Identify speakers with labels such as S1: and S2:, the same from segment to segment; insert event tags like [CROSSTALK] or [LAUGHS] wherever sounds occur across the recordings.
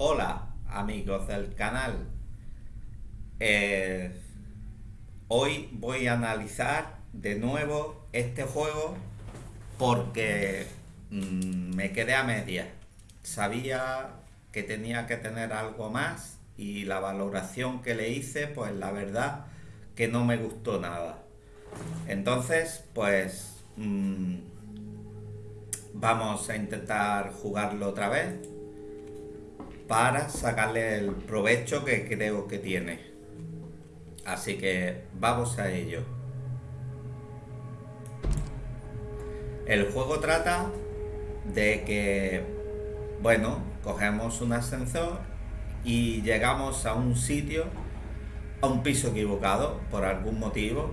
S1: Hola amigos del canal. Eh, hoy voy a analizar de nuevo este juego porque mm, me quedé a media. Sabía que tenía que tener algo más y la valoración que le hice pues la verdad que no me gustó nada. Entonces pues mm, vamos a intentar jugarlo otra vez para sacarle el provecho que creo que tiene. Así que vamos a ello. El juego trata de que, bueno, cogemos un ascensor y llegamos a un sitio, a un piso equivocado por algún motivo.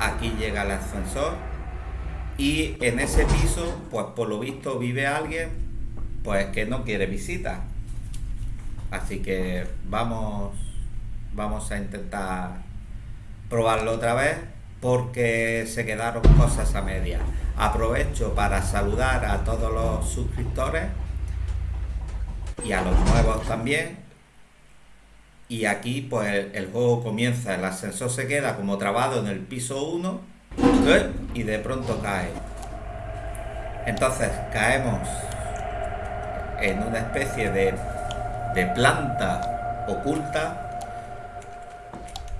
S1: Aquí llega el ascensor y en ese piso, pues por lo visto vive alguien pues que no quiere visita. Así que vamos, vamos a intentar probarlo otra vez porque se quedaron cosas a media. Aprovecho para saludar a todos los suscriptores y a los nuevos también. Y aquí pues el, juego comienza, el ascensor se queda como trabado en el piso 1 ¿eh? y de pronto cae. Entonces caemos en una especie de, planta oculta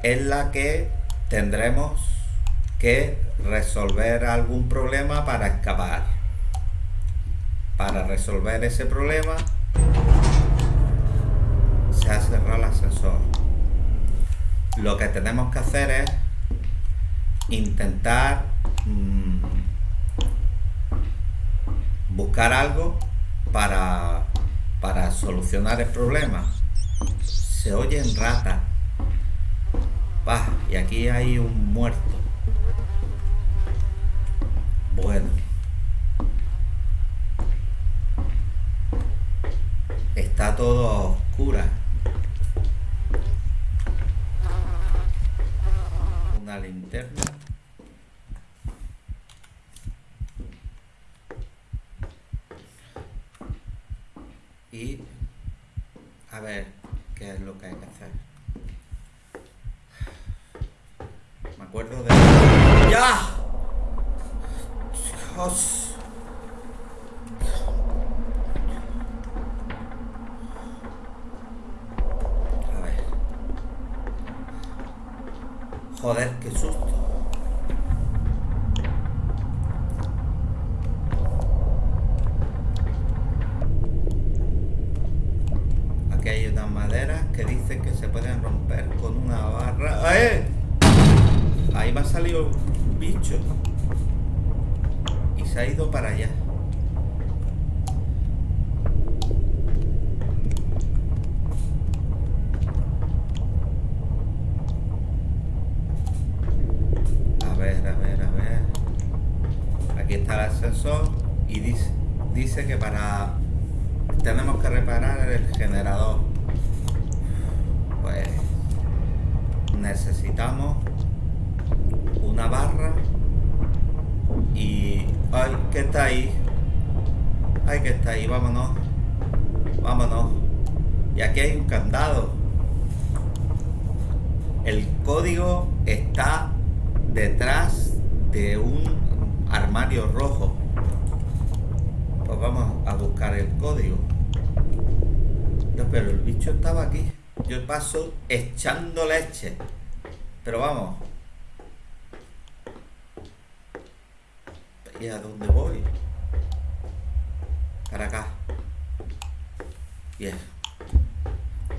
S1: en la que tendremos que resolver algún problema para escapar. Para resolver ese problema se ha cerrado el ascensor. Lo que tenemos que hacer es intentar mm, buscar algo para, para solucionar el problema. Se oyen ratas. Va, y aquí hay un muerto. Bueno. Está todo oscura. Una linterna. y a ver qué es lo que hay que hacer. Me acuerdo de... ¡Ya! Dios. A ver. Joder, qué susto. que dicen que se pueden romper con una barra. ¡Eh! Ahí me ha salido un bicho. Y se ha ido para allá. A ver, a ver, a ver. Aquí está el ascensor y dice, dice que para tenemos que reparar el generador necesitamos una barra y... ¡Ay, que está ahí! ¡Ay, que está ahí! Vámonos. Vámonos. Y aquí hay un candado. El código está detrás de un armario rojo. Pues vamos a buscar el código. pero el bicho estaba aquí. Yo paso echando leche. Pero vamos. ¿Y a dónde voy? Para acá. Bien.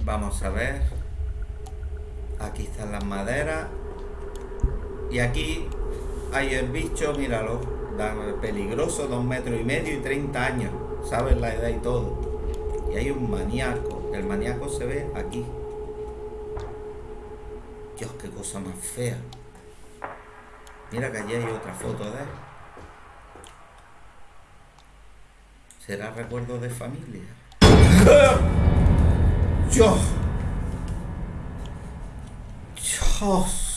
S1: Vamos a ver. Aquí están las maderas. Y aquí hay el bicho, míralo. Peligroso, dos metros y medio y 30 años. ¿Sabes la edad y todo? Y hay un maníaco. El maníaco se ve aquí. Dios, qué cosa más fea. Mira que allí hay otra foto de él. ¿Será recuerdo de familia? [LAUGHS] Dios. Dios.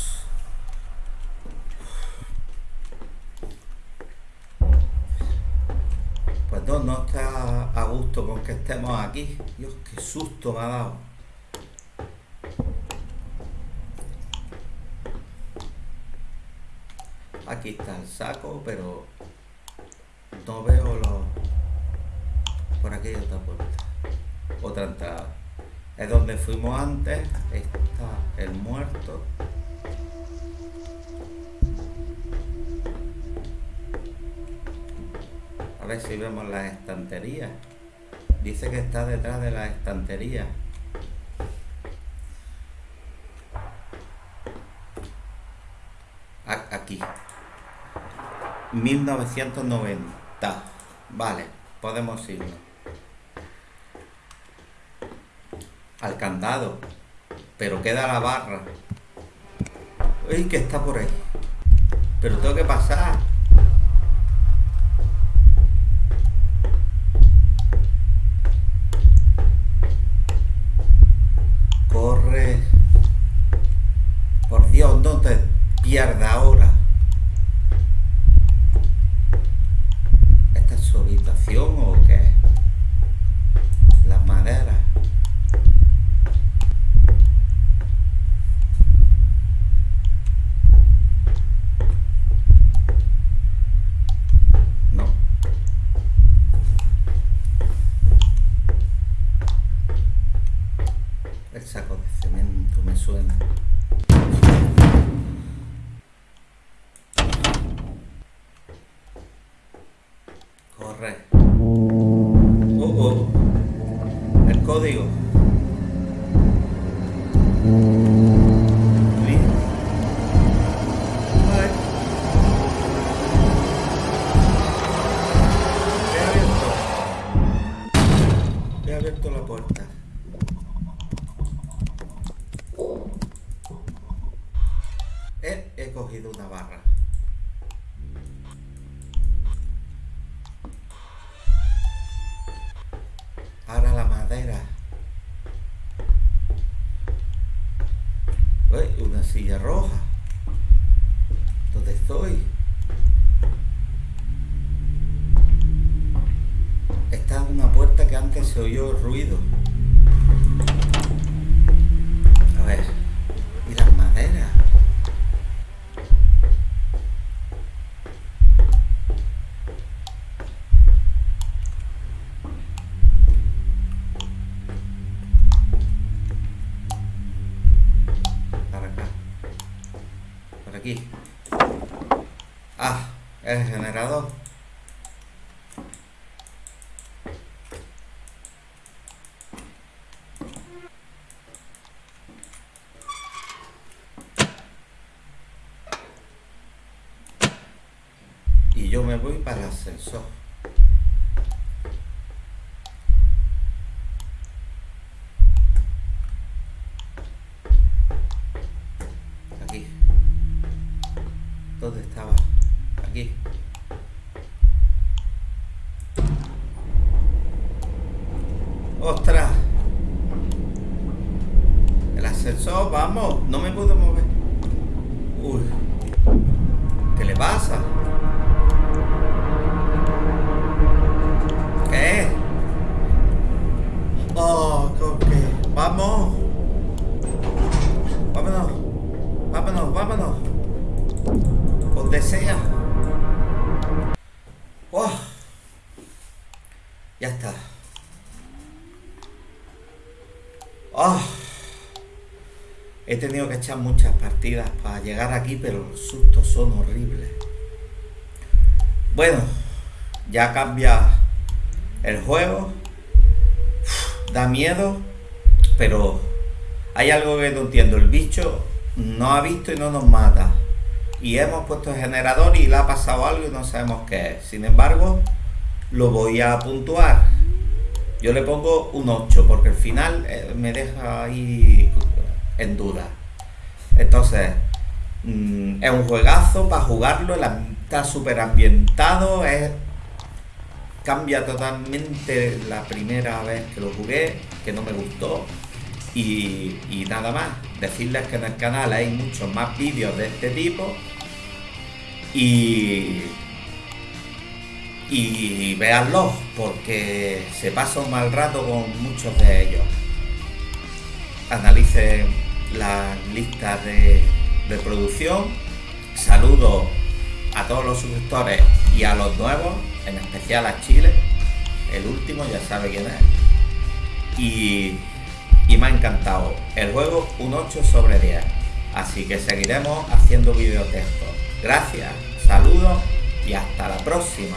S1: No está a gusto con que estemos aquí. Dios, qué susto me ha dado. Aquí está el saco, pero no veo los... Por aquí hay otra puerta. Otra entrada. Es donde fuimos antes. Está el muerto. A ver si vemos las estanterías. Dice que está detrás de las estanterías. Aquí. 1990. Vale, podemos irnos. Al candado. Pero queda la barra. Uy, que está por ahí. Pero tengo que pasar. Corre. Por Dios, no te pierdas ahora. ¿Esta es su habitación He, cogido una barra. Ahora la madera. Uy, una silla roja. ¿Dónde estoy? Esta es una puerta que antes se oyó ruido. A ver. ¿Y las maderas? Aquí. Ah, el generador. Y yo me voy para el ascensor. ¡Ostras! El ascensor, vamos, no me puedo mover. Uy. ¿Qué le pasa? ¿Qué? Oh, ¿con qué? Vamos. Vámonos. Vámonos, vámonos. Donde sea. Oh. Ya está. Oh. He tenido que echar muchas partidas para llegar aquí, pero los sustos son horribles. Bueno, ya cambia el juego. Da miedo, pero hay algo que no entiendo. El bicho no ha visto y no nos mata. Y hemos puesto el generador y le ha pasado algo y no sabemos qué es. Sin embargo, lo voy a puntuar. Yo le pongo un 8 porque al final eh, me deja ahí en duda. Entonces, mm, es un juegazo para jugarlo, está súper ambientado, es, cambia totalmente la primera vez que lo jugué, que no me gustó. Y, nada más, decirles que en el canal hay muchos más vídeos de este tipo. Y, y véanlos porque se pasa un mal rato con muchos de ellos. Analicen las listas de reproducción. Saludo a todos los suscriptores y a los nuevos, en especial a Chile. El último ya sabe quién es. Y, y me ha encantado. El juego un 8 sobre 10. Así que seguiremos haciendo videotextos. Gracias, saludos y hasta la próxima.